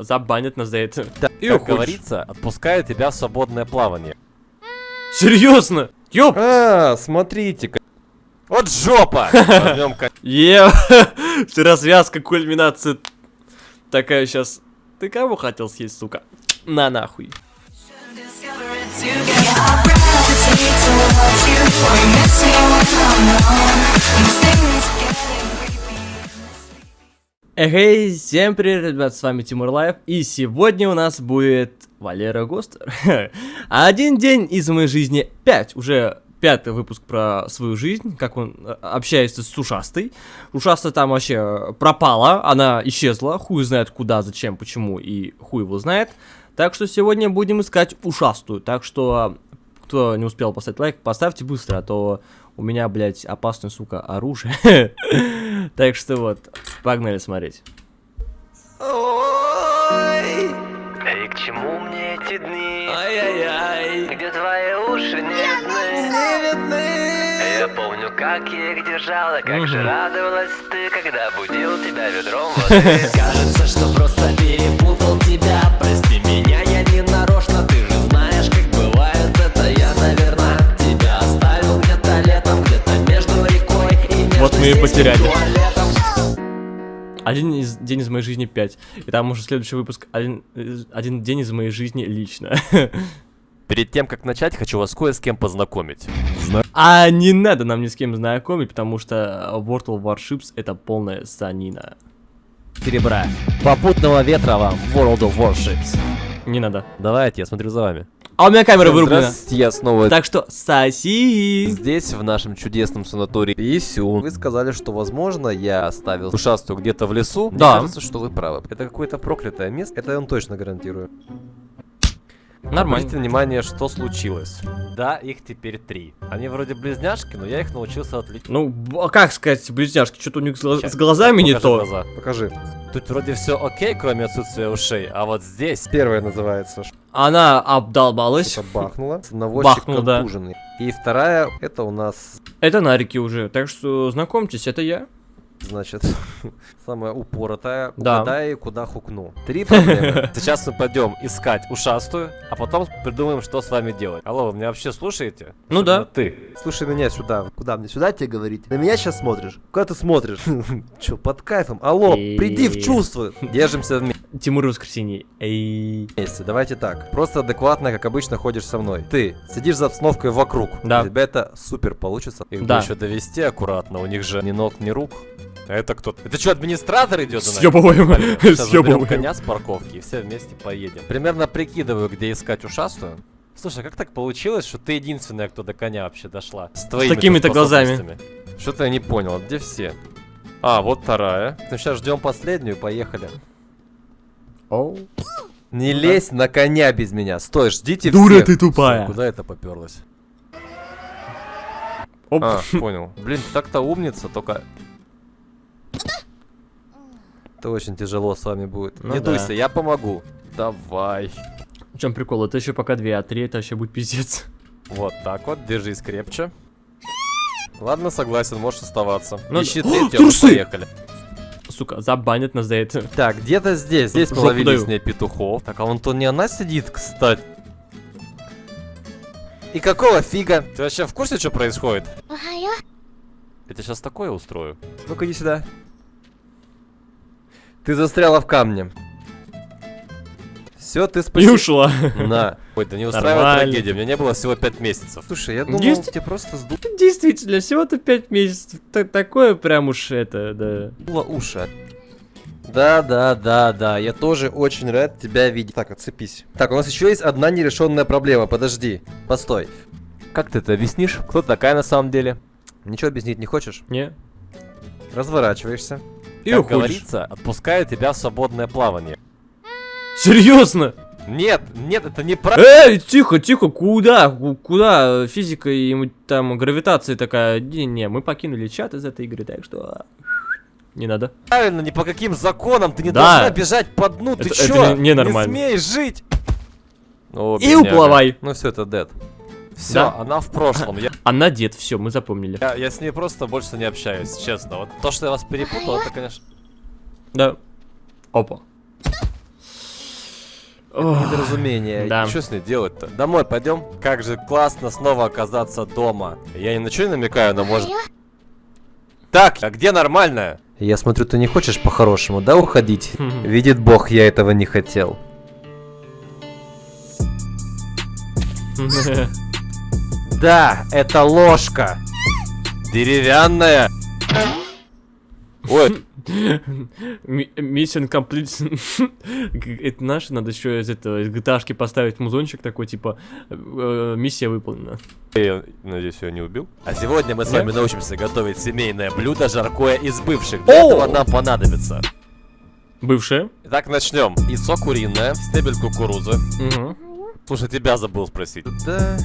Забанят нас за это. Да, И как говорится, отпускаю тебя в свободное плавание. Серьезно? Ёп! А, смотрите-ка. Вот жопа! Е, ты развязка, кульминация. Такая сейчас. Ты кого хотел съесть, сука? На нахуй. Эй, всем привет, ребят, с вами Тимур Лайв, и сегодня у нас будет Валера Гостер. Один день из моей жизни, пять, уже пятый выпуск про свою жизнь, как он э, общается с ушастой. Ушастая там вообще пропала, она исчезла, хуй знает куда, зачем, почему, и хуй его знает. Так что сегодня будем искать ушастую, так что, кто не успел поставить лайк, поставьте быстро, а то у меня, блядь, опасное, сука, оружие. Так что вот, погнали смотреть. И к чему мне эти дни, Ай-яй-яй. где твои уши не видны? Я помню, как я их держала, как же радовалась ты, когда будил тебя ведром воды. Кажется, что просто перепутал тебя, Вот мы и потеряли. Один из, день из моей жизни 5. И там уже следующий выпуск один, один день из моей жизни лично. Перед тем, как начать, хочу вас кое с кем познакомить. А не надо нам ни с кем знакомить, потому что World of Warships это полная санина. Серебра. Попутного ветра вам, World of Warships. Не надо. Давайте, я смотрю за вами. А у меня камера вырублена. Я снова Так что соси. здесь, в нашем чудесном санатории Исюн. Вы сказали, что, возможно, я оставил ушастую где-то в лесу. Мне Да. кажется, что вы правы. Это какое-то проклятое место. Это я вам точно гарантирую. Нормально. Обратите внимание, что случилось. Да, их теперь три. Они вроде близняшки, но я их научился отличить. Ну, а как сказать, близняшки, что-то у них с гла- с глазами не то. Глаза. Покажи. Тут вроде все окей, кроме отсутствия ушей, а вот здесь Первая называется Она обдолбалась. что-то бахнуло. Наводчик Бахнул, да. И вторая, это у нас, Это нарики уже. Так что знакомьтесь, это я. Значит, самая упоротая. Да. Угадай, куда хукну. Три проблемы. Сейчас мы пойдем искать ушастую, а потом придумаем, что с вами делать. Алло, вы меня вообще слушаете? Ну да. Ты. Слушай меня сюда. Куда мне? Сюда тебе говорить? На меня сейчас смотришь? Куда ты смотришь? Че, под кайфом? Алло, приди в чувство. Держимся Тимур Воскресенье. Эй. Вместе, давайте так. Просто адекватно, как обычно, ходишь со мной. Ты сидишь за обстановкой вокруг. Да. У тебя это супер получится. Их Да. еще довести аккуратно, у них же ни ног, ни рук. А это кто? Это что, администратор идет? Съебываем. Съебываем. коня с парковки и все вместе поедем. Примерно прикидываю, где искать ушастую. Слушай, а как так получилось, что ты единственная, кто до коня вообще дошла? С, твоими-то такими-то глазами. Что-то я не понял, где все? А, вот вторая. Ну сейчас ждем последнюю, поехали. Оу. Не лезь на коня без меня. Стой, ждите Дура всех. ты тупая. Куда это поперлась? Оп. А, понял. Блин, ты так-то умница, только... Это очень тяжело с вами будет. Ну не да. дуйся, я помогу. Давай. В чем прикол? Это еще пока две, а три это вообще будет пиздец. Вот так вот, держись крепче. Ладно, согласен, можешь оставаться. Ну Ищи да- трусы! поехали. Сука, забанят нас за это. Так, где-то здесь. Здесь мы Жопу ловили даю. с ней петухов. Так, а вон то не она сидит, кстати. И какого фига? Ты вообще в курсе, что происходит? Я тебе сейчас такое устрою. Ну-ка иди сюда. Ты застряла в камне. Все, ты И спасибо. ушла. На. Ой, да не устраивай Нормально. трагедию, у меня не было всего 5 месяцев. Слушай, я думал, Есть? тебе просто сдуло Действительно, всего-то пять месяцев. Та- Такое прям уж это, да. уши. Да, да, да, да, я тоже очень рад тебя видеть. Так, отцепись. Так, у нас еще есть одна нерешенная проблема, подожди. Постой. Как ты это объяснишь? Кто такая на самом деле? Ничего объяснить не хочешь? Не. Разворачиваешься. И как уходишь. говорится, отпускаю тебя в свободное плавание. Серьезно? Нет, нет, это не про... Эй, тихо, тихо, куда? Ку- Куда? Физика и там гравитация такая. Не-не, мы покинули чат из этой игры, так что... Не надо. Правильно, ни по каким законам ты не Да. должна бежать по дну, ты Это- чё? это не- ненормально. Не смеешь жить! О, И бедняга. уплывай. Ну все, это дед. Все, Да. она в прошлом. Я, Она дед, все, мы запомнили. я, я с ней просто больше не общаюсь, честно. Вот то, что я вас перепутал, это, конечно... Да. Опа. Недоразумение. Да. Что с ней делать-то? Домой пойдем? Как же классно снова оказаться дома. Я ни на что не намекаю, но может... Так, а где нормальная? Я смотрю, ты не хочешь по-хорошему, да, уходить? Видит бог, я этого не хотел. Да, это ложка. Деревянная. Ой, Mission complete. Это наше, надо еще из этого, из GTA поставить музончик такой, типа, э, миссия выполнена. я надеюсь, я не убил. А сегодня мы с вами научимся готовить семейное блюдо жаркое из бывших. Для этого нам понадобится. Бывшая. Итак, начнем. Яйцо куриное, стебель кукурузы. Слушай, тебя забыл спросить. Да.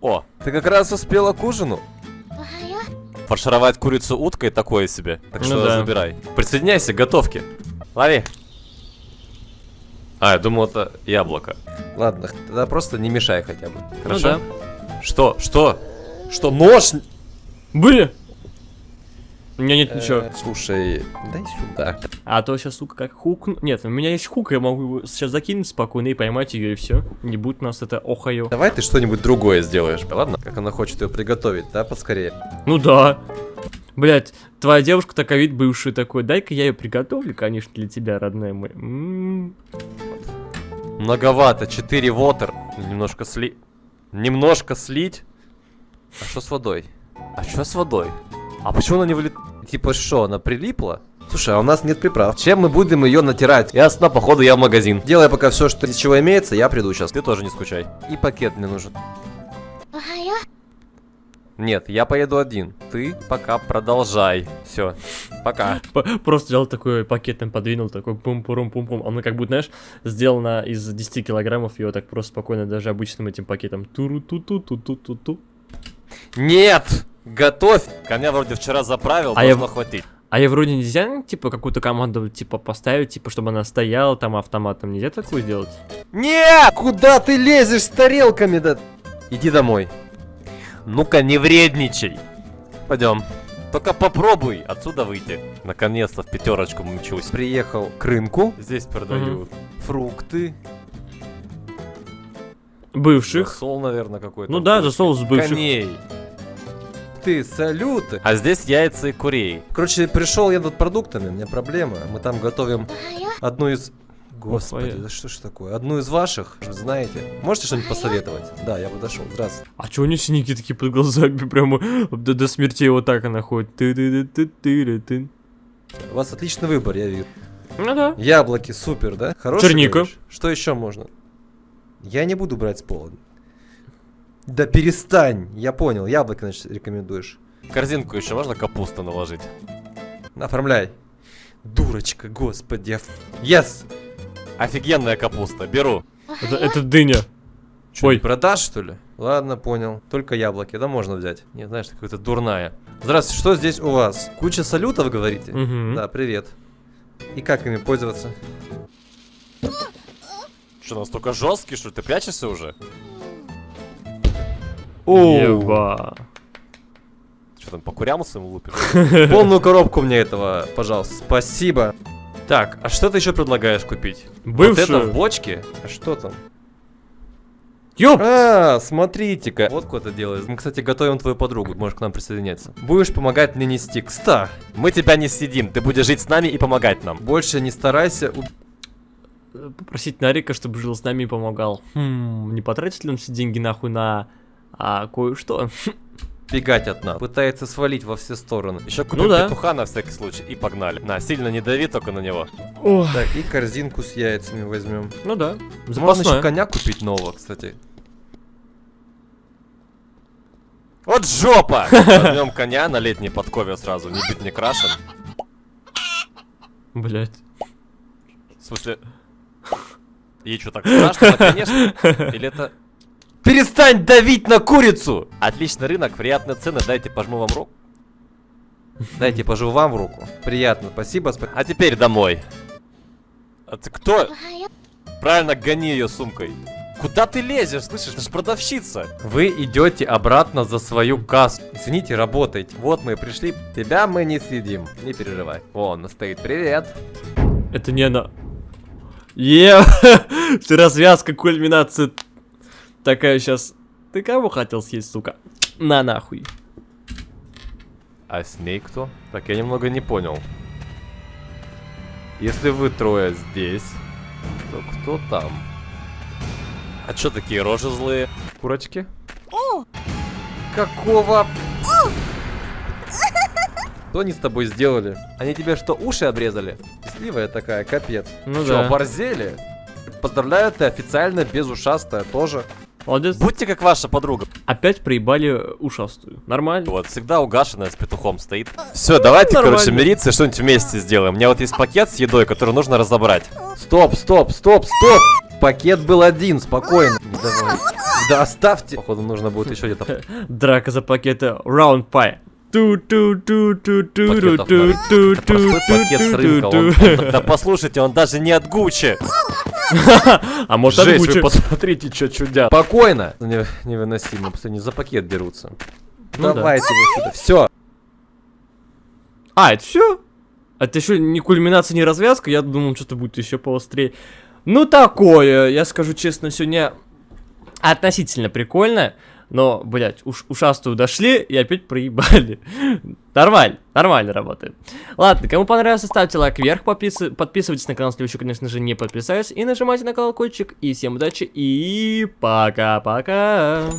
О, Ты как раз успела к ужину. фаршировать курицу уткой такое себе. Так Ну что да. забирай. Присоединяйся к готовке. Лови. А, я думал, это яблоко. Ладно, тогда просто не мешай хотя бы. Хорошо? Что? Что? Что, нож? Были? У меня нет ничего. Э, Слушай, дай сюда. А то сейчас, сука, как хук... Нет, у меня есть хук, я могу его сейчас закинуть спокойно и поймать ее, и все. Не будет у нас это охайо. Давай ты что-нибудь другое сделаешь, ладно? Как она хочет ее приготовить, да, поскорее. Ну да. Блять, твоя девушка такая вид бывший такой, дай-ка я ее приготовлю, конечно, для тебя, родная моя. М. Многовато. 4 вотер. Немножко сли... Немножко слить. А что с водой? А что с водой? А почему она не вылет... Типа что, она прилипла? Слушай, а у нас нет приправ. Чем мы будем ее натирать? Ясно, походу я в магазин. Делай пока все, что из чего имеется, я приду сейчас. Ты тоже не скучай. И пакет мне нужен. Нет, я поеду один. Ты пока продолжай. Все. Пока. Просто взял такой пакет, там подвинул, такой пум-пурум-пум-пум. Оно как будто, знаешь, сделано из 10 килограммов, ее так просто спокойно даже обычным этим пакетом. туру ту ту ту ту ту ту Нет! Готовь! Коня вроде вчера заправил, А я должно в- хватить. А я вроде нельзя, типа, какую-то команду, типа, поставить, типа, чтобы она стояла там автоматом. Нельзя такую сделать? Нет! Куда ты лезешь с тарелками, да? Иди домой. Ну-ка, не вредничай. Пойдем. Только попробуй отсюда выйти. Наконец-то в пятерочку мчусь. Приехал к рынку. Здесь продают Фрукты. Бывших. засол, наверное, какой-то. Ну да, засол с бывших. Коней. Ты, салюты. А здесь яйца и курей. Короче, пришел я тут продуктами, у меня проблема. Мы там готовим одну из... Господи, да что ж такое? Одну из ваших, знаете. Можете что-нибудь посоветовать? Да, я подошел. Здравствуйте. А чё у нее синяки такие под глазами, прямо до, до смерти вот так она ходит. ты ты ты ты ты У вас отличный выбор, я вижу. Ну да. Яблоки, супер, да? Хороший, Черника. говоришь? Что еще можно? Я не буду брать с пола. Да перестань, я понял, яблоки, значит, рекомендуешь. В корзинку еще можно капусту наложить? Оформляй. Дурочка, господи. Yes! Офигенная капуста, беру. Это, это дыня. Чё, Ой. продашь, что ли? Ладно, понял. Только яблоки, да, можно взять. Не, знаешь, какая-то дурная. Здравствуйте, что здесь у вас? Куча салютов, говорите? Мгм. Да, привет. И как ими пользоваться? Что, настолько жесткий, что ты прячешься уже? Еба. Что там, по курям своим лупишь? Полную коробку мне этого, пожалуйста. Спасибо. Так, а что ты еще предлагаешь купить? Вот это в Бывшую. бочке? А что там? Ёп! А, смотрите-ка. Вот кто это делает. Мы, кстати, готовим твою подругу. Можешь к нам присоединяться. Будешь помогать мне нести. Кста, Мы тебя не сидим, ты будешь жить с нами и помогать нам. больше не старайся. Попросить Нарика, чтобы жил с нами и помогал. Хм, не потратит ли он все деньги нахуй на а, кое-что? Убегать от нас. Пытается свалить во все стороны. Еще купим Ну да. петуха на всякий случай и погнали. На, сильно не дави только на него. Ох, Так, и корзинку с яйцами возьмем. ну да, Можно еще запасное. коня купить нового, кстати. Вот жопа! Возьмем коня на летней подкове сразу, не быть не крашен. Блять. В смысле... Ей что, так страшно, конечно? Или это... Перестань давить на курицу! Отличный рынок, приятные цены, дайте пожму вам руку. Дайте пожу вам в руку. Приятно, спасибо. спа- А теперь домой. А ты кто? Правильно, гони ее сумкой. Куда ты лезешь, слышишь? Ты же продавщица. Вы идете обратно за свою кассу. Извините, работайте. Вот мы и пришли. Тебя мы не съедим. Не переживай. Вон, стоит. Привет. Это не она. Е, ты развязка, кульминация. Такая сейчас. Ты кого хотел съесть, сука? На нахуй. А с ней кто? Так, я немного не понял. Если вы трое здесь, то кто там? А чё такие рожи злые? Курочки? Какого? Что они с тобой сделали? Они тебе что, уши обрезали? Счастливая такая, капец. Ну Чё, да. борзели? Поздравляю, ты официально без ушастая тоже. Молодец. Будьте как ваша подруга. Опять проебали ушастую. Нормально. Вот, всегда угашенная с петухом стоит. Все, давайте, Нормально. короче, мириться и что-нибудь вместе сделаем. У меня вот есть пакет с едой, который нужно разобрать. Стоп, стоп, стоп, стоп! Пакет был один, спокойно. Давай. Да оставьте. Походу, нужно будет еще где-то Драка за пакеты Это простой пакет с рынка. он- он- Да послушайте, он даже не от Гуччи. А может Жесть, вы посмотрите, что чудят. Спокойно. Не- невыносимо, просто не за пакет дерутся. Ну да. Давайте вы сюда. Все. А, это все? Это еще не кульминация, не развязка. Я думал, что-то будет еще поострее. Ну, такое, я скажу честно, сегодня относительно прикольно. Но, блядь, уж, ушастую дошли и опять проебали. Нормально, нормально работает. Ладно, кому понравился, ставьте лайк вверх, подпис- подписывайтесь на канал, если еще, конечно же, не подписались, и нажимайте на колокольчик. И всем удачи, и пока-пока.